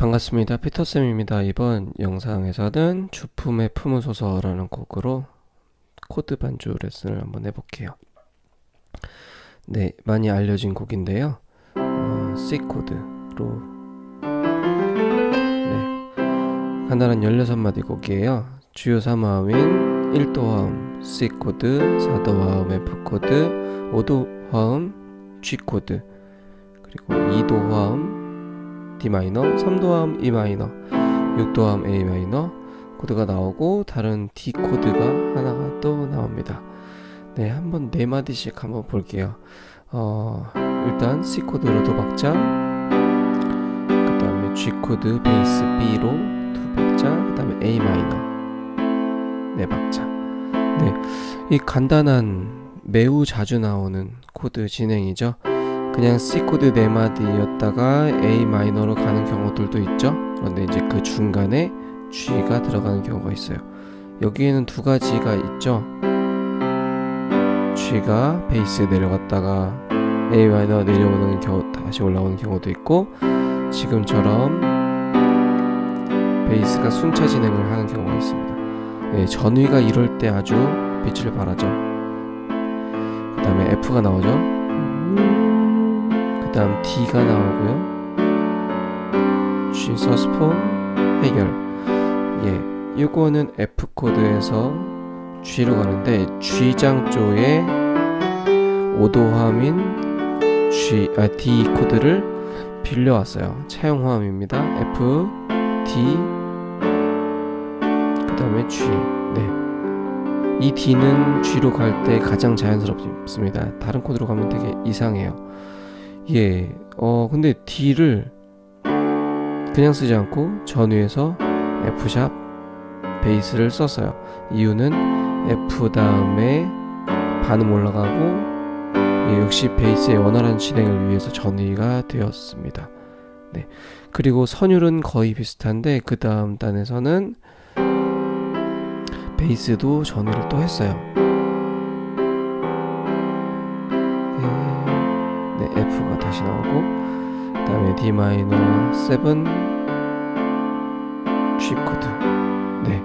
반갑습니다. 피터쌤입니다. 이번 영상에서는 주 품에 품으소서라는 곡으로 코드 반주 레슨을 한번 해볼게요. 네, 많이 알려진 곡인데요. 어, C 코드로 네, 간단한 16마디 곡이에요. 주요 3화음인 1도 화음 C 코드, 4도 화음 F 코드, 5도 화음 G 코드, 그리고 2도 화음 D 마이너, 3도 화음 E 마이너, 6도 화음 A 마이너 코드가 나오고 다른 D 코드가 하나가 또 나옵니다. 네, 한번 네 마디씩 한번 볼게요. 어, 일단 C 코드로 두 박자, 그 다음에 G 코드 베이스 B로 두 박자, 그 다음에 A 마이너 네 박자. 네, 이 간단한 매우 자주 나오는 코드 진행이죠. 그냥 C 코드 4마디였다가 A 마이너로 가는 경우들도 있죠. 그런데 이제 그 중간에 G가 들어가는 경우가 있어요. 여기에는 두 가지가 있죠. G가 베이스에 내려갔다가 A 마이너 내려오는 경우 다시 올라오는 경우도 있고 지금처럼 베이스가 순차 진행을 하는 경우가 있습니다. 네, 전위가 이럴 때 아주 빛을 발하죠. 그 다음에 F가 나오죠 그 다음 D가 나오고요. G 서스폰 해결. 예, 이거는 F 코드에서 G로 가는데 G장 쪽에 5도 화음인 G, 아, D 코드를 빌려왔어요. 차용 화음입니다. F, D 그 다음에 G. 네. 이 D는 G로 갈 때 가장 자연스럽습니다. 다른 코드로 가면 되게 이상해요 예, 어 근데 D를 그냥 쓰지 않고 전위에서 F샵 베이스를 썼어요. 이유는 F 다음에 반음 올라가고 예, 역시 베이스의 원활한 진행을 위해서 전위가 되었습니다. 네, 그리고 선율은 거의 비슷한데 그 다음 단에서는 베이스도 전위를 또 했어요. D 마이너 7 G 코드. 네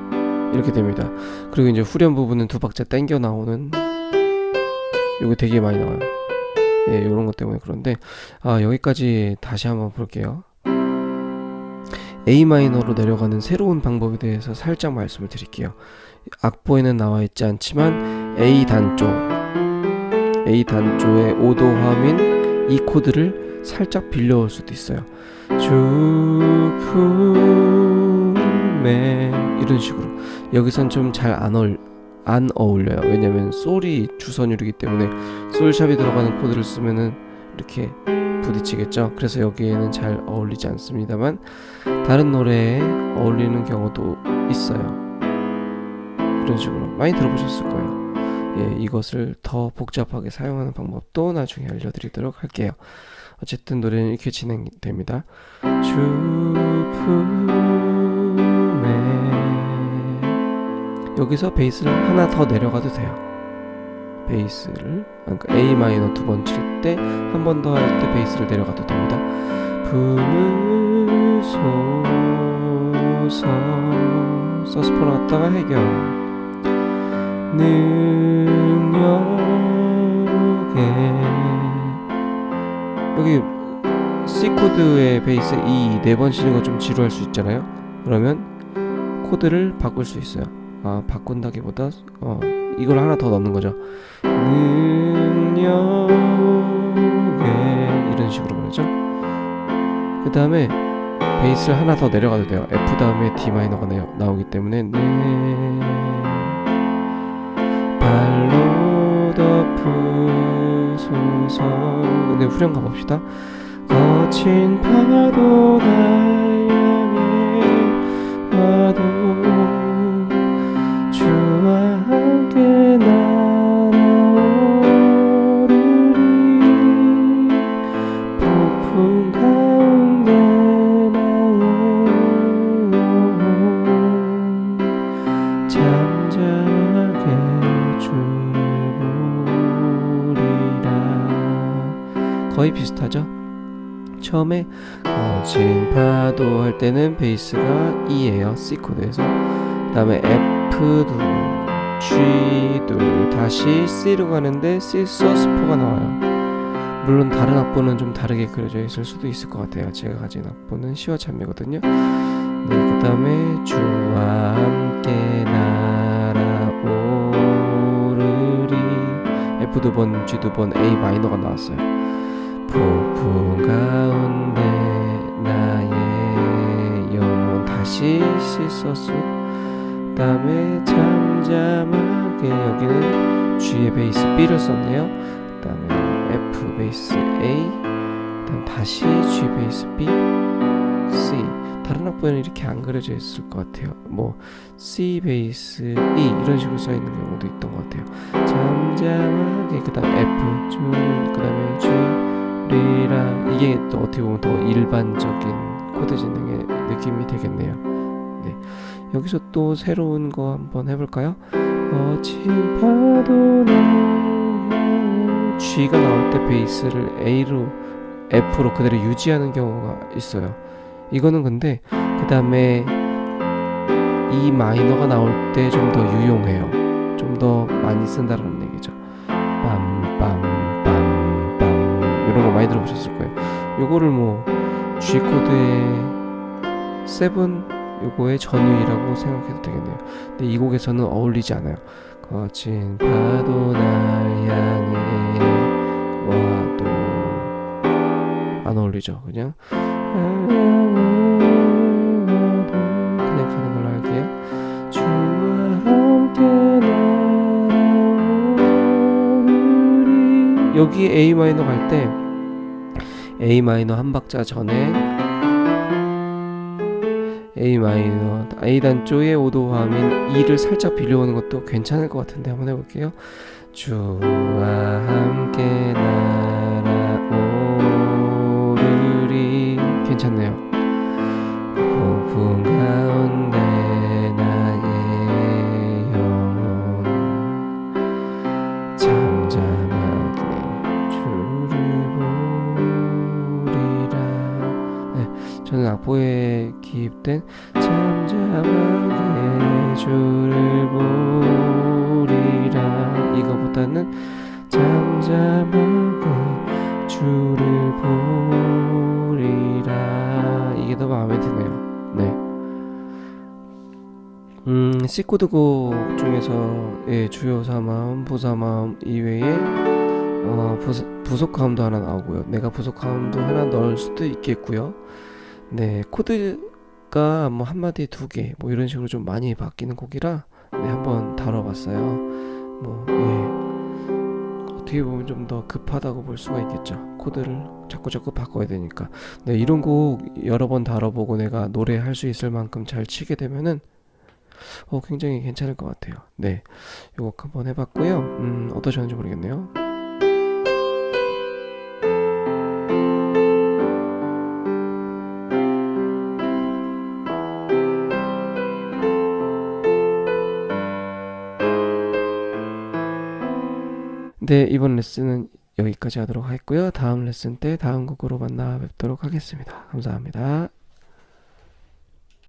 이렇게 됩니다. 그리고 이제 후렴 부분은 두 박자 땡겨 나오는 이거 되게 많이 나와요. 예 요런 것 때문에 그런데 아 여기까지 다시 한번 볼게요. A 마이너로 내려가는 새로운 방법에 대해서 살짝 말씀을 드릴게요. 악보에는 나와 있지 않지만 A 단조 A 단조의 5도 화음인 이 코드를 살짝 빌려올 수도 있어요. 주품에 이런 식으로. 여기선 좀 잘 안 어울 안 어울려요. 왜냐면 솔이 주선율이기 때문에 솔샵이 들어가는 코드를 쓰면은 이렇게 부딪히겠죠? 그래서 여기에는 잘 어울리지 않습니다만 다른 노래에 어울리는 경우도 있어요. 이런 식으로. 많이 들어보셨을 거예요 예, 이것을 더 복잡하게 사용하는 방법도 나중에 알려드리도록 할게요. 어쨌든 노래는 이렇게 진행됩니다. 주품에 여기서 베이스를 하나 더 내려가도 돼요. 베이스를 그러니까 A 마이너 두 번 칠 때 한 번 더 할 때 베이스를 내려가도 됩니다. 품으소서 sus4 나왔다가 해결 능 여기 C 코드의 베이스 E 네 번 치는 거 좀 지루할 수 있잖아요. 그러면 코드를 바꿀 수 있어요. 아 바꾼다기보다 어 이걸 하나 더 넣는 거죠. 능력에 이런 식으로 말이죠. 그 다음에 베이스를 하나 더 내려가도 돼요. F 다음에 D 마이너가 나오기 때문에. 네. 발로 덮 으소서 근데 후렴 가봅시다. 거친 파도 날 향해 와도 거의 비슷하죠? 처음에 거친 파도 할 때는 베이스가 E예요 C 코드에서. 그 다음에 F도 G도 다시 C로 가는데 C 서스포가 나와요. 물론 다른 악보는 좀 다르게 그려져 있을 수도 있을 것 같아요. 제가 가진 악보는 C와 참이거든요. 네, 그 다음에 주와 함께 날아오르리. F 두 번, G 두 번, A 마이너가 나왔어요 폭풍 가운데 나의 영혼 다시 그 다음에 잠잠하게 여기는 G의 베이스 B를 썼네요. 그 다음에 F 베이스 A 그 다음 다시 G 베이스 B C. 다른 악보에는 이렇게 안 그려져 있을 것 같아요. 뭐 C 베이스 E 이런 식으로 써 있는 경우도 있던 것 같아요. 잠잠하게 그 다음 F 줄그 다음에 G 리라 이게 또 어떻게 보면 더 일반적인 코드 진행의 느낌이 되겠네요. 네. 여기서 또 새로운 거 한번 해볼까요? 거친 파도 나 G가 나올 때 베이스를 A로 F로 그대로 유지하는 경우가 있어요. 이거는 근데 그 다음에 E 마이너가 나올 때 좀 더 유용해요. 좀 더 많이 쓴다는 이런 거 많이 들어보셨을 거예요. 요거를 뭐 G 코드의 7 요거의 전위라고 생각해도 되겠네요. 근데 이 곡에서는 어울리지 않아요. 거친 파도 날 향해 와도 안 어울리죠 그냥? 여기 A 마이너 갈때 A 마이너 한 박자 전에 A 마이너 A 단조의 오도화음인 E를 살짝 빌려오는 것도 괜찮을 것 같은데 한번 해볼게요. 주와 악보에 기입된 잠잠하게 주를 보리라. 이거보다는 잠잠하게 주를 보리라. 이게 더 마음에 드네요. 네. 음, C코드곡 중에서 예, 주요 3마음, 부사마음 이외에 어, 부속화음도 하나 나오고요. 내가 부속화음도 하나 넣을 수도 있겠고요 네 코드가 뭐 한마디 두 개 뭐 이런 식으로 좀 많이 바뀌는 곡이라 네, 한번 다뤄봤어요. 뭐 예. 어떻게 보면 좀 더 급하다고 볼 수가 있겠죠. 코드를 자꾸 자꾸 바꿔야 되니까. 네 이런 곡 여러 번 다뤄보고 내가 노래할 수 있을 만큼 잘 치게 되면은 어 굉장히 괜찮을 것 같아요. 네 요거 한번 해봤고요. 음 어떠셨는지 모르겠네요 네, 이번 레슨은 여기까지 하도록 하겠고요. 다음 레슨 때 다음 곡으로 만나 뵙도록 하겠습니다. 감사합니다.